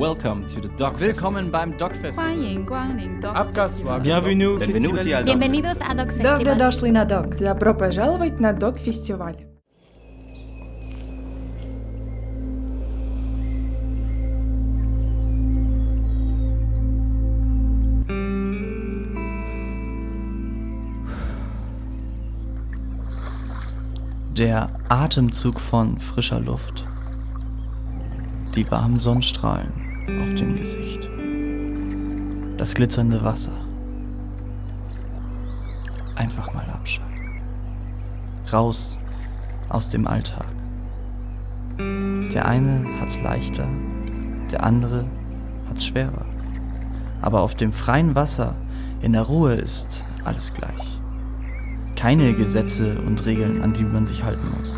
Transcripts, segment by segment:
Welcome to the Dog Willkommen beim Dog Festival. Abgaswagen. Bienvenue. Bienvenuti al Bienvenidos a Dog Festival. Добро дошли на Dog. Добро пожаловать на Dog Festival. Der Atemzug von frischer Luft. Die warmen Sonnenstrahlen auf dem Gesicht. Das glitzernde Wasser. Einfach mal abschalten. Raus aus dem Alltag. Der eine hat's leichter, der andere hat's schwerer. Aber auf dem freien Wasser, in der Ruhe ist alles gleich keine Gesetze und Regeln, an die man sich halten muss.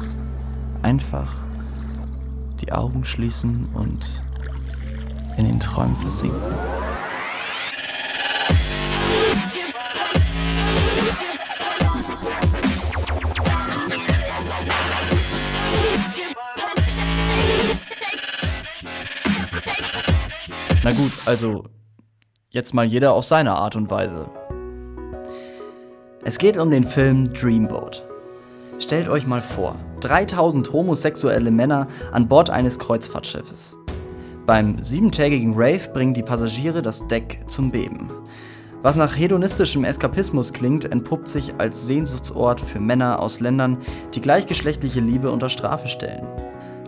Einfach die Augen schließen und in den Träumen versinken. Na gut, also jetzt mal jeder auf seine Art und Weise. Es geht um den Film Dreamboat. Stellt euch mal vor, 3000 homosexuelle Männer an Bord eines Kreuzfahrtschiffes. Beim siebentägigen Rave bringen die Passagiere das Deck zum Beben. Was nach hedonistischem Eskapismus klingt, entpuppt sich als Sehnsuchtsort für Männer aus Ländern, die gleichgeschlechtliche Liebe unter Strafe stellen.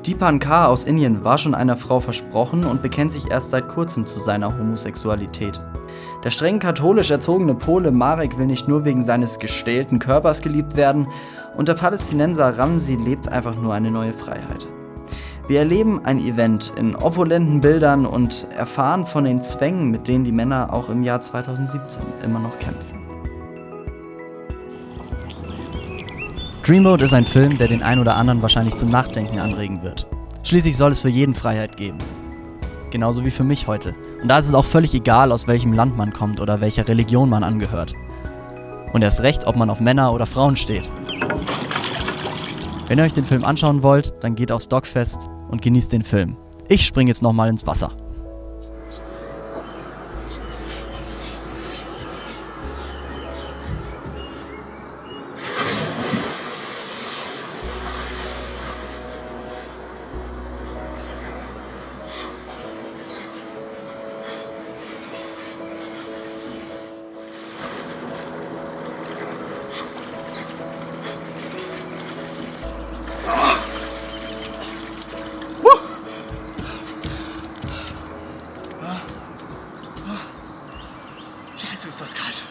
Deepan K. aus Indien war schon einer Frau versprochen und bekennt sich erst seit kurzem zu seiner Homosexualität. Der streng katholisch erzogene Pole Marek will nicht nur wegen seines gestählten Körpers geliebt werden und der Palästinenser Ramsi lebt einfach nur eine neue Freiheit. Wir erleben ein Event in opulenten Bildern und erfahren von den Zwängen, mit denen die Männer auch im Jahr 2017 immer noch kämpfen. Dreamboat ist ein Film, der den ein oder anderen wahrscheinlich zum Nachdenken anregen wird. Schließlich soll es für jeden Freiheit geben. Genauso wie für mich heute. Und da ist es auch völlig egal, aus welchem Land man kommt oder welcher Religion man angehört. Und erst recht, ob man auf Männer oder Frauen steht. Wenn ihr euch den Film anschauen wollt, dann geht aufs Dogfest und genießt den Film. Ich springe jetzt nochmal ins Wasser. Scheiße, ist das kalt.